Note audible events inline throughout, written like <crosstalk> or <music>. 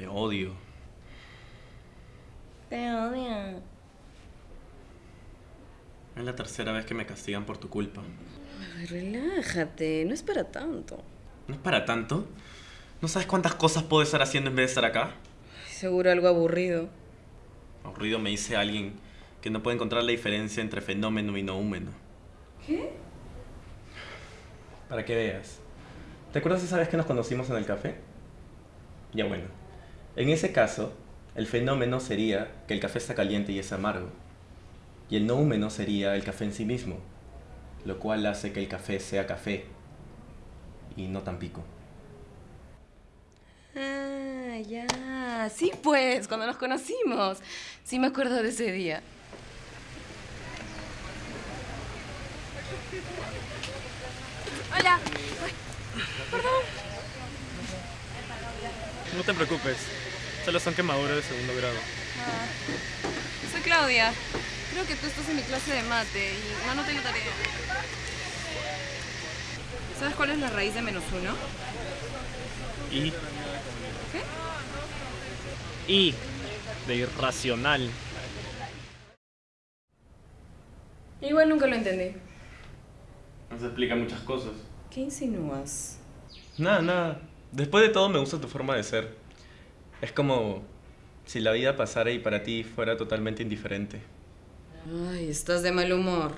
Te odio. Te odio. Es la tercera vez que me castigan por tu culpa. Ay, relájate, no es para tanto. ¿No es para tanto? ¿No sabes cuántas cosas puedo estar haciendo en vez de estar acá? Seguro algo aburrido. Aburrido me dice alguien que no puede encontrar la diferencia entre fenómeno y noúmeno. ¿Qué? Para que veas. ¿Te acuerdas esa vez que nos conocimos en el café? Ya bueno. En ese caso, el fenómeno sería que el café está caliente y es amargo. Y el noúmeno sería el café en sí mismo, lo cual hace que el café sea café y no tan pico. Ah, ya. Sí, pues, cuando nos conocimos. Sí me acuerdo de ese día. Hola. Ay, perdón. No te preocupes, solo son quemaduras de segundo grado. Ah, soy Claudia. Creo que tú estás en mi clase de mate y no anoté la tarea. ¿Sabes cuál es la raíz de menos uno? Y, ¿Qué? y, de irracional. Igual nunca lo entendí. Nos explica muchas cosas. ¿Qué insinúas? Nada, nada. Después de todo me gusta tu forma de ser. Es como si la vida pasara y para ti fuera totalmente indiferente. Ay, estás de mal humor.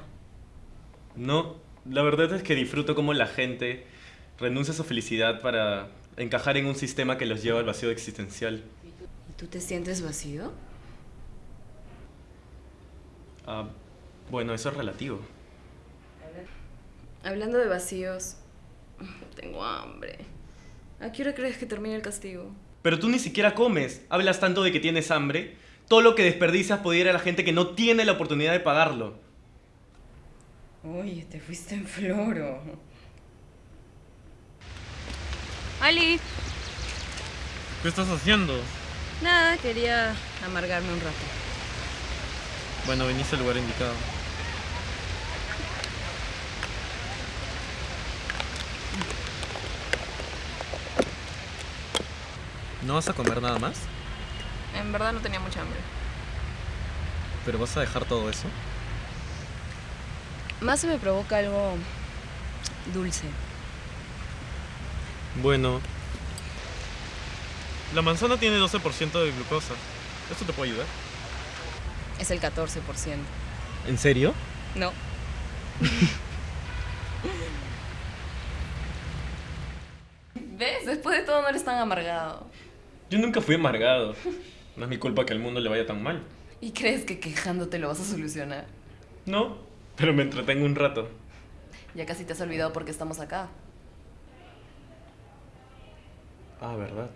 No, la verdad es que disfruto cómo la gente renuncia a su felicidad para encajar en un sistema que los lleva al vacío existencial. ¿Y tú te sientes vacío? Ah, bueno, eso es relativo. Hablando de vacíos, tengo hambre. ¿A qué hora crees que termine el castigo? Pero tú ni siquiera comes. Hablas tanto de que tienes hambre. Todo lo que desperdicias puede ir a la gente que no tiene la oportunidad de pagarlo. Oye, te fuiste en floro. Ali, ¿Qué estás haciendo? nada, quería amargarme un rato. Bueno, viniste al lugar indicado. ¿No vas a comer nada más? En verdad no tenía mucha hambre. ¿Pero vas a dejar todo eso? Más se me provoca algo dulce. Bueno. La manzana tiene 12% de glucosa. ¿Esto te puede ayudar? Es el 14%. ¿En serio? No. <laughs> ¿Ves? Después de todo no eres tan amargado. Yo nunca fui amargado. No es mi culpa que al mundo le vaya tan mal. ¿Y crees que quejándote lo vas a solucionar? No, pero me entretengo un rato. Ya casi te has olvidado por qué estamos acá. Ah, ¿verdad?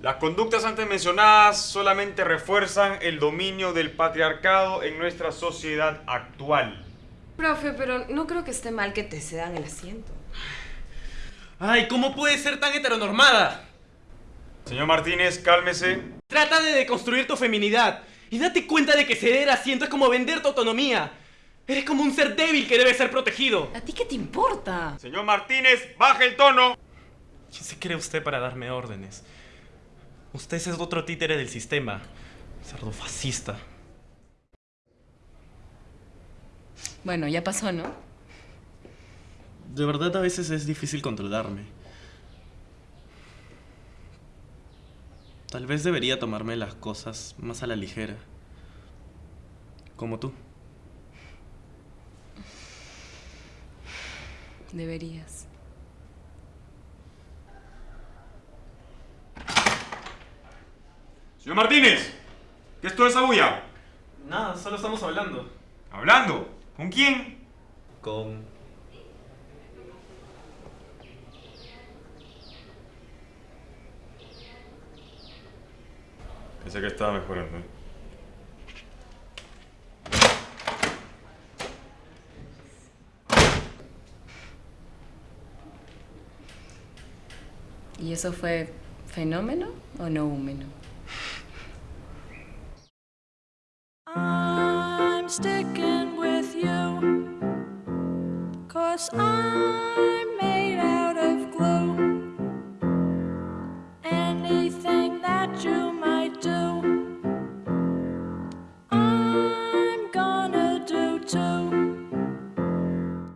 Las conductas antes mencionadas solamente refuerzan el dominio del patriarcado en nuestra sociedad actual. Profe, pero no creo que esté mal que te cedan el asiento. Ay, ¿cómo puedes ser tan heteronormada? Señor Martínez, cálmese. Trata de deconstruir tu feminidad y date cuenta de que ceder asiento es como vender tu autonomía. Eres como un ser débil que debe ser protegido. ¿A ti qué te importa? Señor Martínez, baje el tono. ¿Quién se cree usted para darme órdenes? Usted es otro títere del sistema. Cerdo fascista. Bueno, ya pasó, ¿no? De verdad a veces es difícil controlarme. Tal vez debería tomarme las cosas más a la ligera. Como tú. Deberías. Señor Martínez, ¿qué es toda esa bulla? Nada, solo estamos hablando. ¿Hablando? ¿Con quién? Con... Pensé que estaba mejorando. ¿Y eso fue fenómeno o no húmeno? I'm sticking with you Cause I'm made out of glue Anything that you